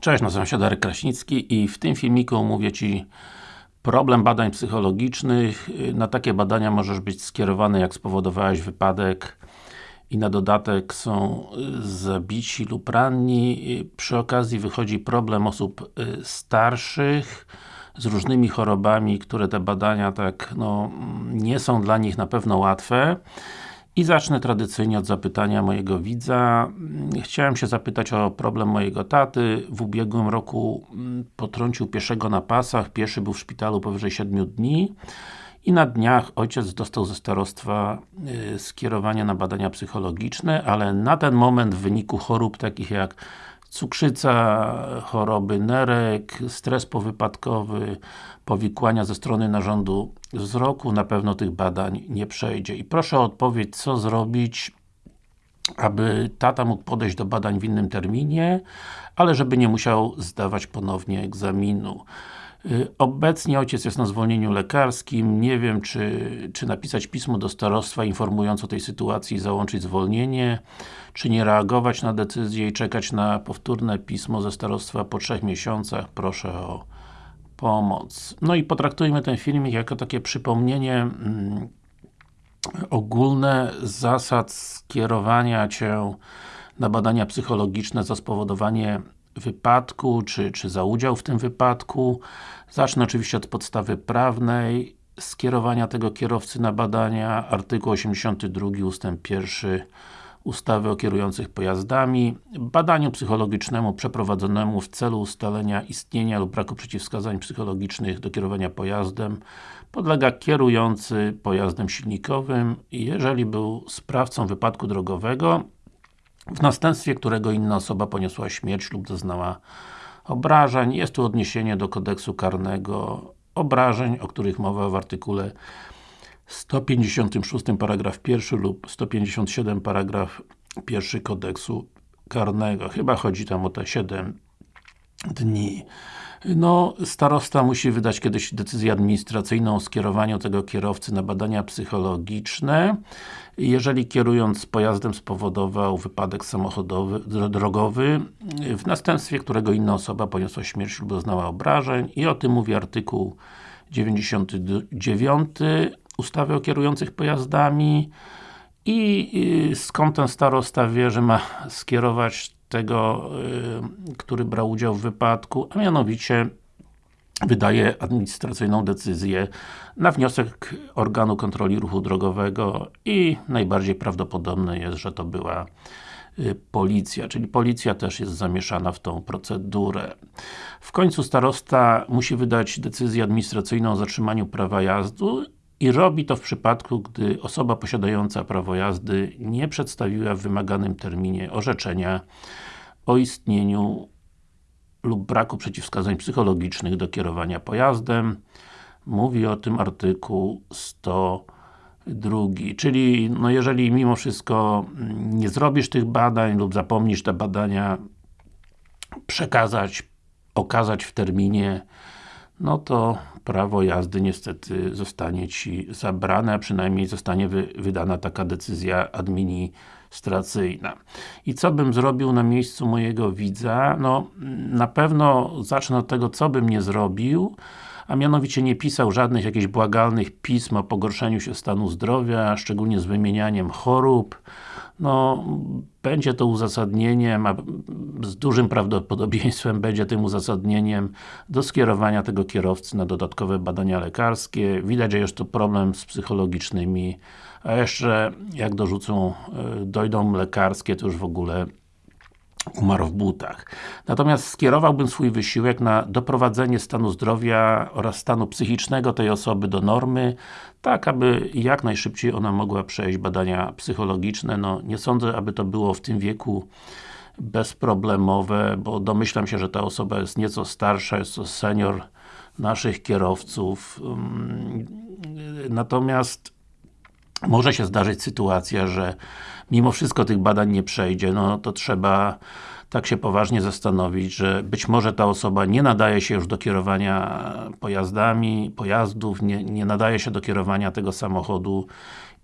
Cześć, nazywam się Darek Kraśnicki i w tym filmiku omówię Ci problem badań psychologicznych. Na takie badania możesz być skierowany, jak spowodowałeś wypadek i na dodatek są zabici lub ranni. Przy okazji wychodzi problem osób y, starszych z różnymi chorobami, które te badania tak, no, nie są dla nich na pewno łatwe. I zacznę tradycyjnie od zapytania mojego widza. Chciałem się zapytać o problem mojego taty. W ubiegłym roku mm, potrącił pieszego na pasach. Pieszy był w szpitalu powyżej 7 dni. I na dniach ojciec dostał ze starostwa y, skierowanie na badania psychologiczne, ale na ten moment w wyniku chorób takich jak cukrzyca, choroby nerek, stres powypadkowy, powikłania ze strony narządu wzroku, na pewno tych badań nie przejdzie. I proszę o odpowiedź, co zrobić, aby tata mógł podejść do badań w innym terminie, ale żeby nie musiał zdawać ponownie egzaminu. Y, obecnie ojciec jest na zwolnieniu lekarskim, nie wiem czy, czy napisać pismo do starostwa informując o tej sytuacji i załączyć zwolnienie, czy nie reagować na decyzję i czekać na powtórne pismo ze starostwa po trzech miesiącach, proszę o pomoc. No i potraktujmy ten filmik jako takie przypomnienie mm, ogólne zasad skierowania Cię na badania psychologiczne za spowodowanie wypadku, czy, czy za udział w tym wypadku. Zacznę oczywiście od podstawy prawnej skierowania tego kierowcy na badania, artykuł 82 ustęp 1 ustawy o kierujących pojazdami, badaniu psychologicznemu przeprowadzonemu w celu ustalenia istnienia lub braku przeciwwskazań psychologicznych do kierowania pojazdem. Podlega kierujący pojazdem silnikowym, jeżeli był sprawcą wypadku drogowego w następstwie którego inna osoba poniosła śmierć lub doznała obrażeń. Jest tu odniesienie do kodeksu karnego obrażeń, o których mowa w artykule 156 paragraf 1 lub 157 paragraf 1 kodeksu karnego. Chyba chodzi tam o te 7 dni. No, starosta musi wydać kiedyś decyzję administracyjną o skierowaniu tego kierowcy na badania psychologiczne. Jeżeli kierując pojazdem spowodował wypadek samochodowy, drogowy, w następstwie którego inna osoba poniosła śmierć lub doznała obrażeń i o tym mówi artykuł 99 ustawy o kierujących pojazdami i skąd ten starosta wie, że ma skierować tego, y, który brał udział w wypadku, a mianowicie wydaje administracyjną decyzję na wniosek organu kontroli ruchu drogowego i najbardziej prawdopodobne jest, że to była y, policja, czyli policja też jest zamieszana w tą procedurę. W końcu starosta musi wydać decyzję administracyjną o zatrzymaniu prawa jazdy i robi to w przypadku, gdy osoba posiadająca prawo jazdy nie przedstawiła w wymaganym terminie orzeczenia o istnieniu lub braku przeciwwskazań psychologicznych do kierowania pojazdem. Mówi o tym artykuł 102. Czyli, no jeżeli mimo wszystko nie zrobisz tych badań lub zapomnisz te badania przekazać, okazać w terminie, no to prawo jazdy niestety zostanie Ci zabrane, a przynajmniej zostanie wy, wydana taka decyzja administracyjna. I co bym zrobił na miejscu mojego widza? No, na pewno zacznę od tego, co bym nie zrobił, a mianowicie nie pisał żadnych jakichś błagalnych pism o pogorszeniu się stanu zdrowia, szczególnie z wymienianiem chorób, no, będzie to uzasadnieniem, a z dużym prawdopodobieństwem będzie tym uzasadnieniem do skierowania tego kierowcy na dodatkowe badania lekarskie. Widać, że jest to problem z psychologicznymi, a jeszcze jak dorzucą, e, dojdą lekarskie, to już w ogóle umarł w butach. Natomiast skierowałbym swój wysiłek na doprowadzenie stanu zdrowia oraz stanu psychicznego tej osoby do normy, tak aby jak najszybciej ona mogła przejść badania psychologiczne. No, nie sądzę, aby to było w tym wieku bezproblemowe, bo domyślam się, że ta osoba jest nieco starsza, jest to senior naszych kierowców. Natomiast może się zdarzyć sytuacja, że mimo wszystko tych badań nie przejdzie, no to trzeba tak się poważnie zastanowić, że być może ta osoba nie nadaje się już do kierowania pojazdami, pojazdów, nie, nie nadaje się do kierowania tego samochodu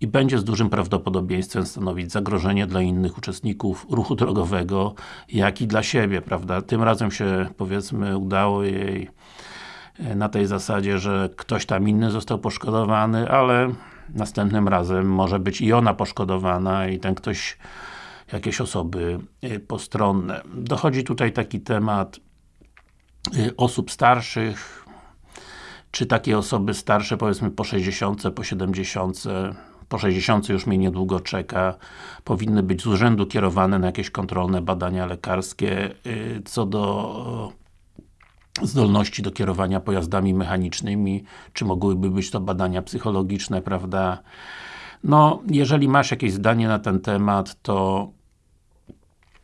i będzie z dużym prawdopodobieństwem stanowić zagrożenie dla innych uczestników ruchu drogowego, jak i dla siebie, prawda? Tym razem się, powiedzmy, udało jej e, na tej zasadzie, że ktoś tam inny został poszkodowany, ale następnym razem może być i ona poszkodowana i ten ktoś jakieś osoby e, postronne. Dochodzi tutaj taki temat e, osób starszych, czy takie osoby starsze, powiedzmy po 60, po 70, po 60 już mnie niedługo czeka, powinny być z urzędu kierowane na jakieś kontrolne badania lekarskie y, co do zdolności do kierowania pojazdami mechanicznymi, czy mogłyby być to badania psychologiczne, prawda? No, jeżeli masz jakieś zdanie na ten temat, to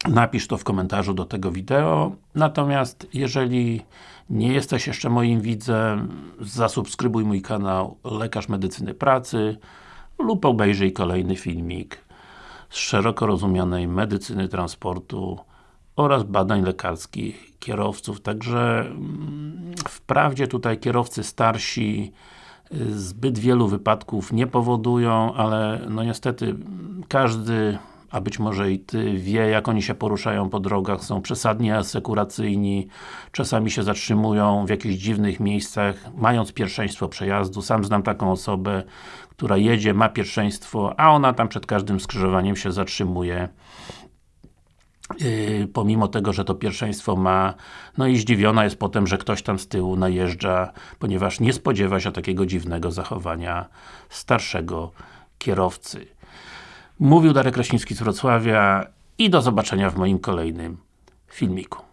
napisz to w komentarzu do tego wideo. Natomiast jeżeli nie jesteś jeszcze moim widzem, zasubskrybuj mój kanał Lekarz Medycyny Pracy lub obejrzyj kolejny filmik z szeroko rozumianej medycyny transportu oraz badań lekarskich kierowców. Także mm, wprawdzie tutaj kierowcy starsi y, zbyt wielu wypadków nie powodują, ale no niestety każdy a być może i Ty wie, jak oni się poruszają po drogach, są przesadnie asekuracyjni, czasami się zatrzymują w jakichś dziwnych miejscach, mając pierwszeństwo przejazdu. Sam znam taką osobę, która jedzie, ma pierwszeństwo, a ona tam przed każdym skrzyżowaniem się zatrzymuje. Yy, pomimo tego, że to pierwszeństwo ma, no i zdziwiona jest potem, że ktoś tam z tyłu najeżdża, ponieważ nie spodziewa się takiego dziwnego zachowania starszego kierowcy. Mówił Darek Kraśnicki z Wrocławia i do zobaczenia w moim kolejnym filmiku.